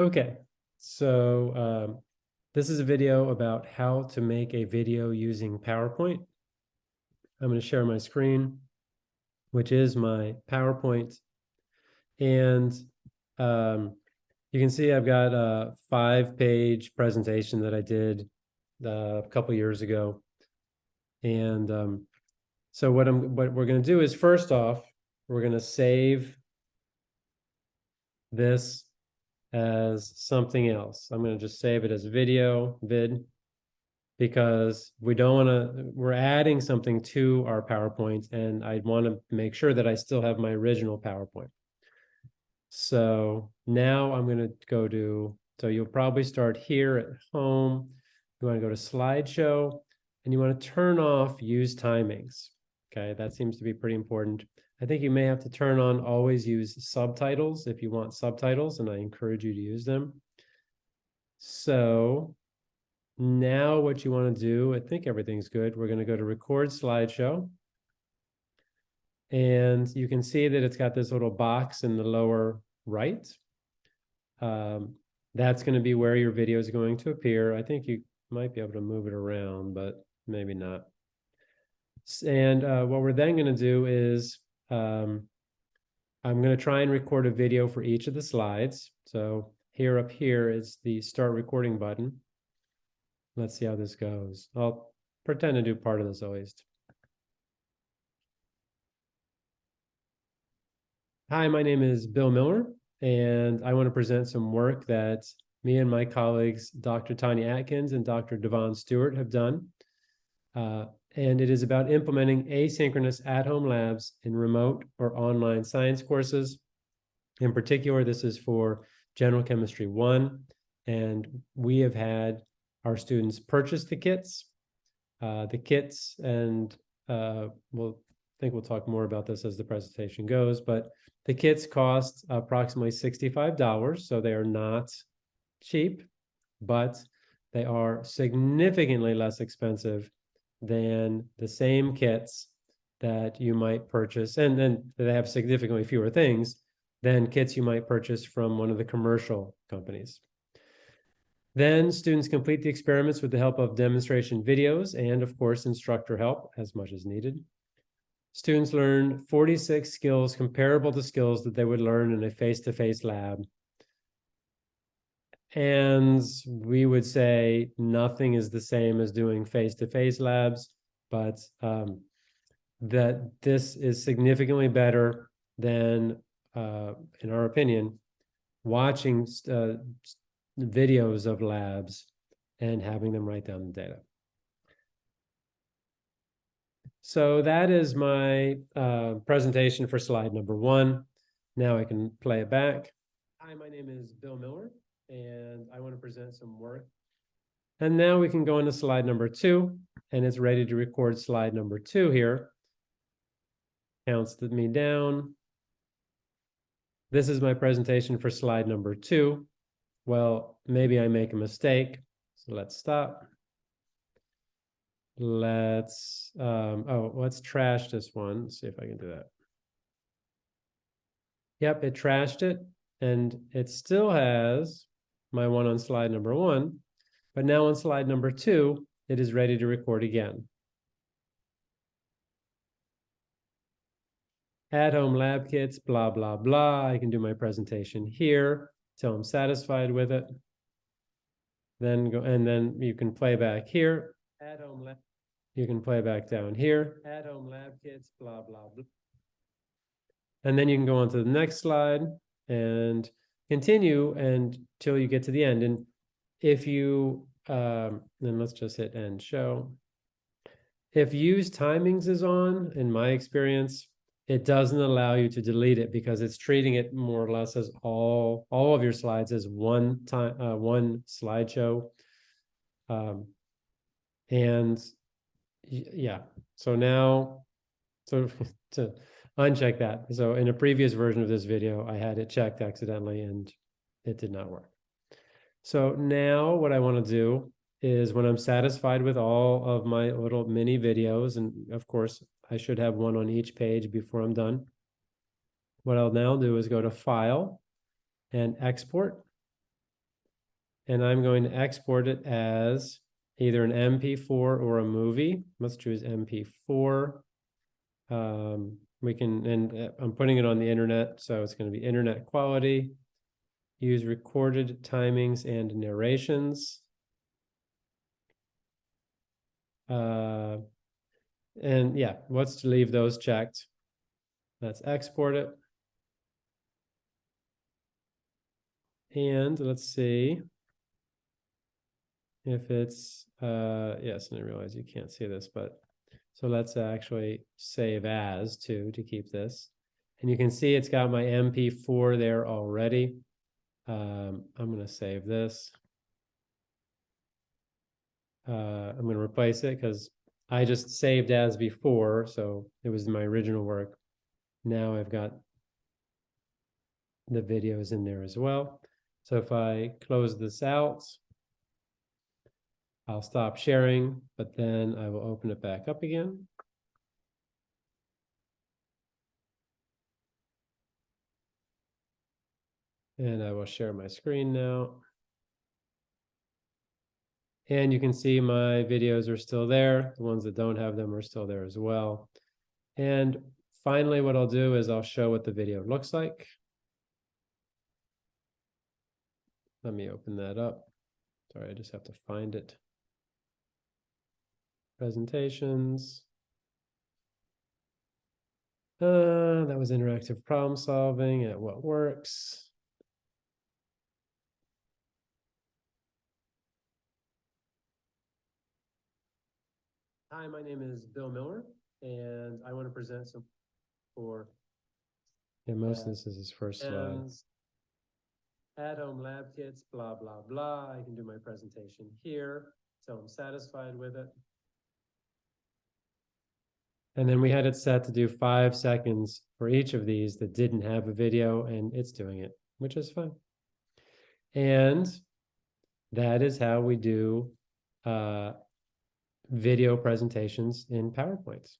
Okay, so um, this is a video about how to make a video using PowerPoint. I'm going to share my screen, which is my PowerPoint. And um, you can see I've got a five-page presentation that I did uh, a couple years ago. And um, so what I'm what we're going to do is first off, we're going to save this as something else. I'm going to just save it as video, vid, because we don't want to, we're adding something to our PowerPoint and I want to make sure that I still have my original PowerPoint. So now I'm going to go to, so you'll probably start here at home. You want to go to slideshow and you want to turn off use timings. Okay, that seems to be pretty important. I think you may have to turn on always use subtitles if you want subtitles, and I encourage you to use them. So now what you want to do, I think everything's good. We're going to go to record slideshow. And you can see that it's got this little box in the lower right. Um, that's going to be where your video is going to appear. I think you might be able to move it around, but maybe not. And uh, what we're then going to do is um, I'm going to try and record a video for each of the slides. So here up here is the start recording button. Let's see how this goes. I'll pretend to do part of this at least. Hi, my name is Bill Miller, and I want to present some work that me and my colleagues, Dr. Tanya Atkins and Dr. Devon Stewart have done. Uh, and it is about implementing asynchronous at-home labs in remote or online science courses. In particular, this is for General Chemistry 1, and we have had our students purchase the kits. Uh, the kits, and uh, we'll think we'll talk more about this as the presentation goes, but the kits cost approximately $65, so they are not cheap, but they are significantly less expensive than the same kits that you might purchase, and then they have significantly fewer things than kits you might purchase from one of the commercial companies. Then students complete the experiments with the help of demonstration videos and of course instructor help as much as needed. Students learn 46 skills comparable to skills that they would learn in a face-to-face -face lab and we would say nothing is the same as doing face-to-face -face labs, but um, that this is significantly better than, uh, in our opinion, watching uh, videos of labs and having them write down the data. So that is my uh, presentation for slide number one. Now I can play it back. Hi, my name is Bill Miller and I want to present some work. And now we can go into slide number two, and it's ready to record slide number two here. Counts me down. This is my presentation for slide number two. Well, maybe I make a mistake, so let's stop. Let's, um, oh, let's trash this one. Let's see if I can do that. Yep, it trashed it, and it still has my one on slide number one, but now on slide number two, it is ready to record again. At-home lab kits, blah, blah, blah. I can do my presentation here till I'm satisfied with it. Then go, and then you can play back here. At-home lab, you can play back down here. At-home lab kits, blah, blah, blah. And then you can go on to the next slide and continue and until you get to the end. And if you, um, then let's just hit end show. If use timings is on, in my experience, it doesn't allow you to delete it because it's treating it more or less as all all of your slides as one time uh, one slideshow um, and yeah so now so to uncheck that. So in a previous version of this video, I had it checked accidentally and it did not work. So now what I want to do is when I'm satisfied with all of my little mini videos, and of course I should have one on each page before I'm done. What I'll now do is go to File and Export. And I'm going to export it as either an MP4 or a movie. Let's choose MP4. Um, we can, and uh, I'm putting it on the internet, so it's going to be internet quality. Use recorded timings and narrations. Uh, and yeah, what's to leave those checked? Let's export it. And let's see if it's, uh, yes, and I realize you can't see this, but so let's actually save as too to keep this. And you can see it's got my MP4 there already. Um, I'm going to save this. Uh, I'm going to replace it because I just saved as before, so it was my original work. Now I've got the videos in there as well. So if I close this out, I'll stop sharing, but then I will open it back up again. And I will share my screen now. And you can see my videos are still there. The ones that don't have them are still there as well. And finally, what I'll do is I'll show what the video looks like. Let me open that up. Sorry, I just have to find it. Presentations. Uh, that was interactive problem solving at what works. Hi, my name is Bill Miller, and I want to present some for. Yeah, most of this is his first slide. At-home lab kits, blah, blah, blah. I can do my presentation here, so I'm satisfied with it. And then we had it set to do five seconds for each of these that didn't have a video, and it's doing it, which is fine. And that is how we do uh, video presentations in PowerPoints.